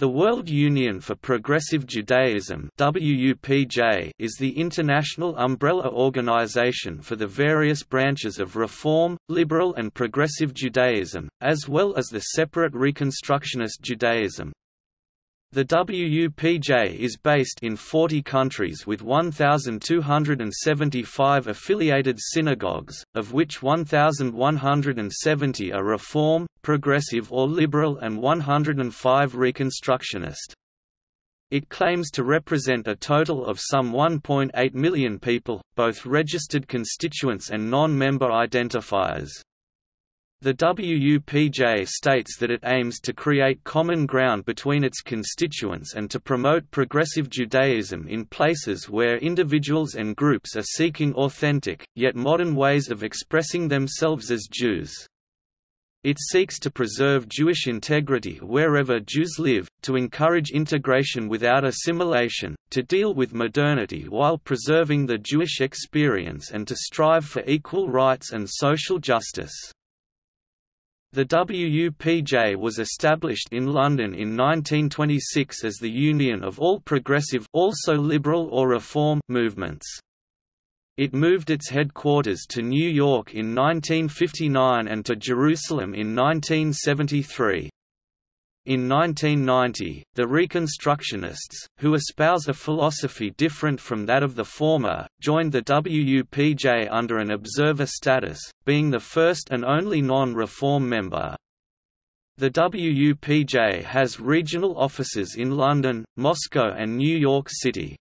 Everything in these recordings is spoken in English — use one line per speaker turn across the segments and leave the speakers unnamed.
The World Union for Progressive Judaism WUPJ is the international umbrella organization for the various branches of Reform, Liberal and Progressive Judaism, as well as the separate Reconstructionist Judaism. The WUPJ is based in 40 countries with 1,275 affiliated synagogues, of which 1,170 are Reform, Progressive or Liberal and 105 Reconstructionist. It claims to represent a total of some 1.8 million people, both registered constituents and non-member identifiers. The WUPJ states that it aims to create common ground between its constituents and to promote progressive Judaism in places where individuals and groups are seeking authentic, yet modern ways of expressing themselves as Jews. It seeks to preserve Jewish integrity wherever Jews live, to encourage integration without assimilation, to deal with modernity while preserving the Jewish experience and to strive for equal rights and social justice. The WUPJ was established in London in 1926 as the union of all progressive also liberal or reform movements. It moved its headquarters to New York in 1959 and to Jerusalem in 1973. In 1990, the Reconstructionists, who espouse a philosophy different from that of the former, joined the WUPJ under an observer status, being the first and only non-reform member. The WUPJ has regional offices in London, Moscow and New York City.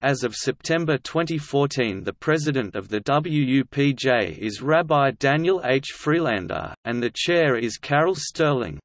As of September 2014 the president of the WUPJ is Rabbi Daniel H. Freelander, and the chair is Carol Sterling.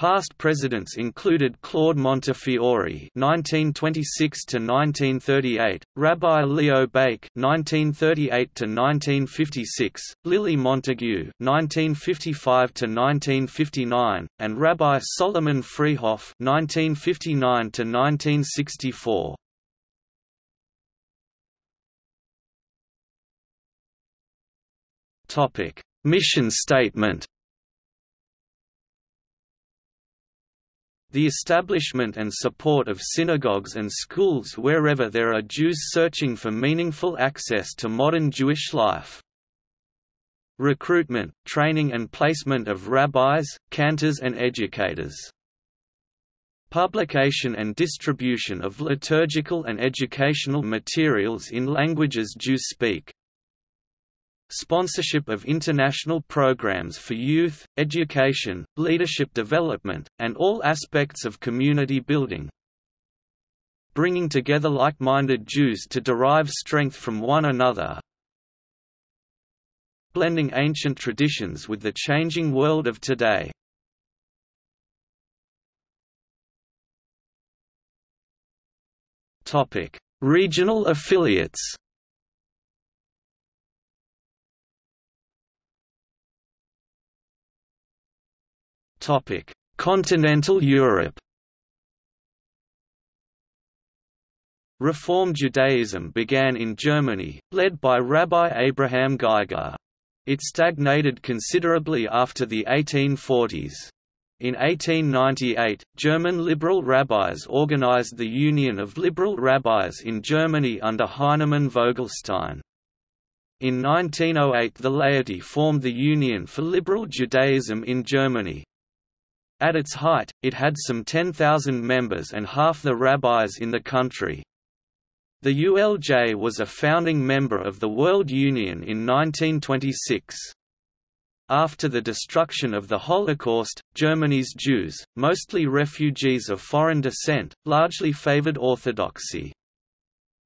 Past presidents included Claude Montefiore (1926–1938), Rabbi Leo Baeck (1938–1956), Lily Montagu (1955–1959), and Rabbi Solomon Freehof (1959–1964). Topic: Mission statement. The establishment and support of synagogues and schools wherever there are Jews searching for meaningful access to modern Jewish life. Recruitment, training and placement of rabbis, cantors and educators. Publication and distribution of liturgical and educational materials in languages Jews speak sponsorship of international programs for youth, education, leadership development, and all aspects of community building. Bringing together like-minded Jews to derive strength from one another. Blending ancient traditions with the changing world of today. Regional affiliates Topic: Continental Europe. Reform Judaism began in Germany, led by Rabbi Abraham Geiger. It stagnated considerably after the 1840s. In 1898, German liberal rabbis organized the Union of Liberal Rabbis in Germany under Heinemann Vogelstein. In 1908 the laity formed the Union for Liberal Judaism in Germany, at its height, it had some 10,000 members and half the rabbis in the country. The ULJ was a founding member of the World Union in 1926. After the destruction of the Holocaust, Germany's Jews, mostly refugees of foreign descent, largely favored orthodoxy.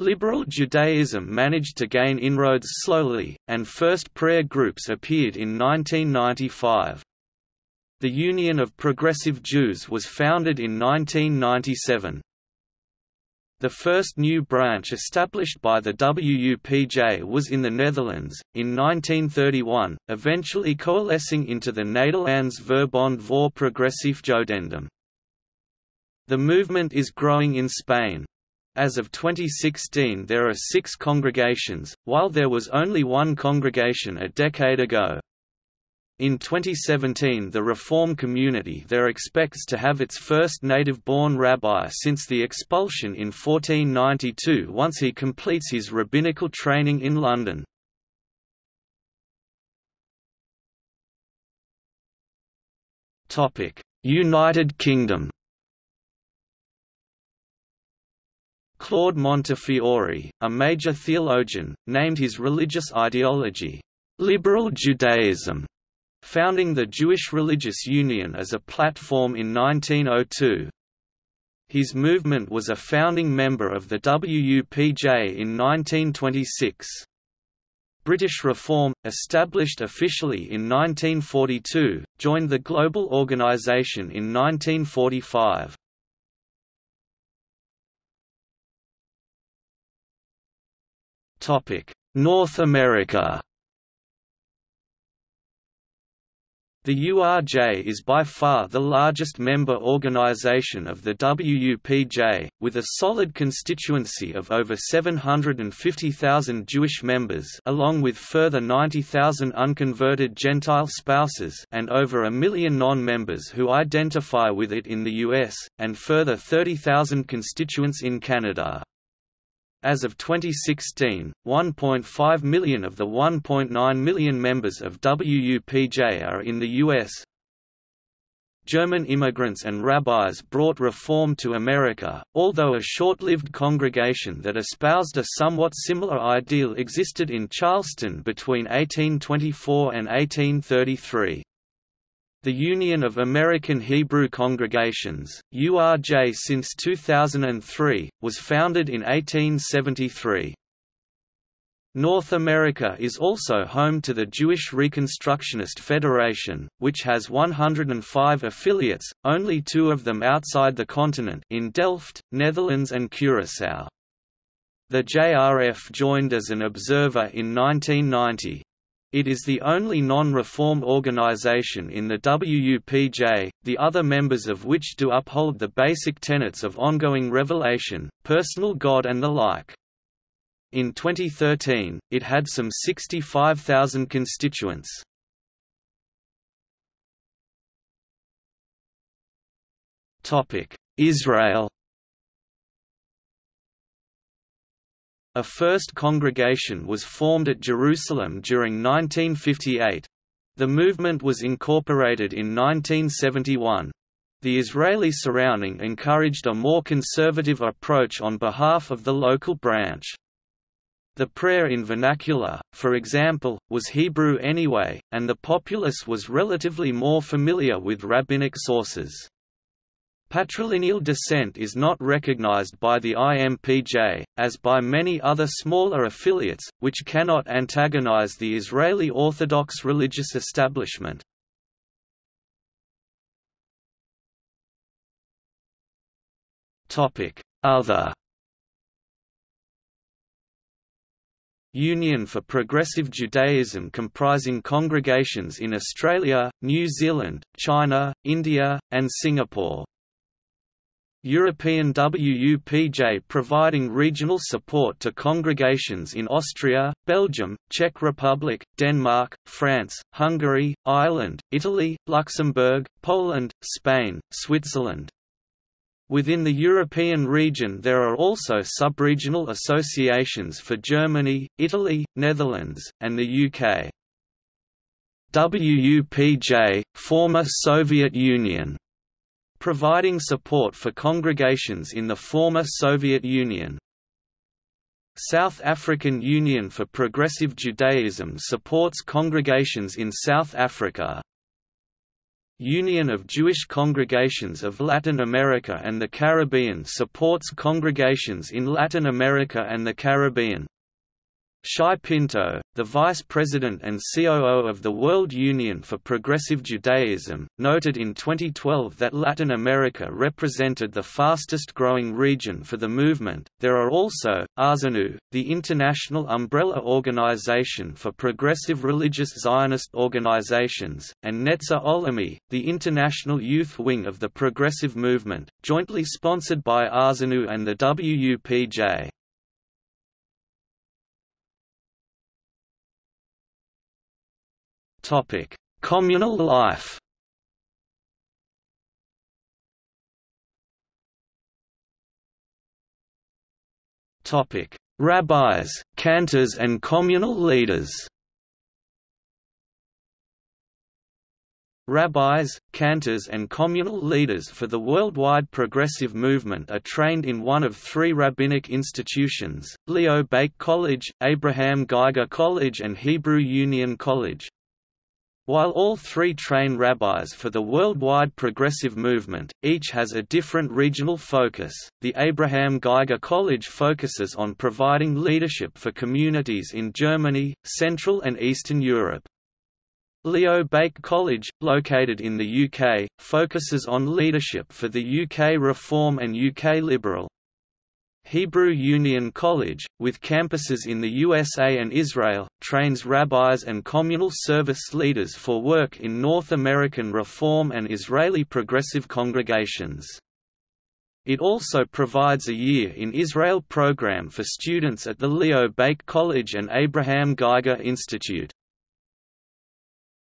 Liberal Judaism managed to gain inroads slowly, and first prayer groups appeared in 1995. The Union of Progressive Jews was founded in 1997. The first new branch established by the WUPJ was in the Netherlands, in 1931, eventually coalescing into the Nederlands Verbond voor Progressief Jodendom. The movement is growing in Spain. As of 2016 there are six congregations, while there was only one congregation a decade ago. In 2017 the Reform community there expects to have its first native-born rabbi since the expulsion in 1492 once he completes his rabbinical training in London. United Kingdom Claude Montefiore, a major theologian, named his religious ideology, "...liberal Judaism", founding the Jewish Religious Union as a platform in 1902. His movement was a founding member of the WUPJ in 1926. British Reform, established officially in 1942, joined the Global Organization in 1945. North America The URJ is by far the largest member organization of the WUPJ, with a solid constituency of over 750,000 Jewish members along with further 90,000 unconverted Gentile spouses and over a million non-members who identify with it in the US, and further 30,000 constituents in Canada. As of 2016, 1.5 million of the 1.9 million members of WUPJ are in the U.S. German immigrants and rabbis brought reform to America, although a short-lived congregation that espoused a somewhat similar ideal existed in Charleston between 1824 and 1833. The Union of American Hebrew Congregations, URJ since 2003, was founded in 1873. North America is also home to the Jewish Reconstructionist Federation, which has 105 affiliates, only two of them outside the continent in Delft, Netherlands and Curaçao. The JRF joined as an observer in 1990. It is the only non-reform organization in the WUPJ, the other members of which do uphold the basic tenets of ongoing revelation, personal God and the like. In 2013, it had some 65,000 constituents. Israel A first congregation was formed at Jerusalem during 1958. The movement was incorporated in 1971. The Israeli surrounding encouraged a more conservative approach on behalf of the local branch. The prayer in vernacular, for example, was Hebrew anyway, and the populace was relatively more familiar with rabbinic sources. Patrilineal descent is not recognized by the IMPJ, as by many other smaller affiliates, which cannot antagonize the Israeli Orthodox religious establishment. Other Union for Progressive Judaism comprising congregations in Australia, New Zealand, China, India, and Singapore European WUPJ providing regional support to congregations in Austria, Belgium, Czech Republic, Denmark, France, Hungary, Ireland, Italy, Luxembourg, Poland, Spain, Switzerland. Within the European region there are also subregional associations for Germany, Italy, Netherlands, and the UK. WUPJ, former Soviet Union providing support for congregations in the former Soviet Union. South African Union for Progressive Judaism supports congregations in South Africa. Union of Jewish Congregations of Latin America and the Caribbean supports congregations in Latin America and the Caribbean. Shai Pinto, the vice president and COO of the World Union for Progressive Judaism, noted in 2012 that Latin America represented the fastest growing region for the movement. There are also Arzenu, the international umbrella organization for progressive religious Zionist organizations, and Netzer Olami, the international youth wing of the progressive movement, jointly sponsored by Arzenu and the WUPJ. Communal life Topic: Rabbis, cantors and communal leaders Rabbis, cantors and communal leaders for the worldwide progressive movement are trained in one of three rabbinic institutions, Leo Baeck College, Abraham Geiger College and Hebrew Union College. While all three train rabbis for the worldwide progressive movement, each has a different regional focus. The Abraham Geiger College focuses on providing leadership for communities in Germany, Central and Eastern Europe. Leo Baeck College, located in the UK, focuses on leadership for the UK Reform and UK Liberal. Hebrew Union College, with campuses in the USA and Israel, trains rabbis and communal service leaders for work in North American Reform and Israeli Progressive congregations. It also provides a Year in Israel program for students at the Leo Baeck College and Abraham Geiger Institute.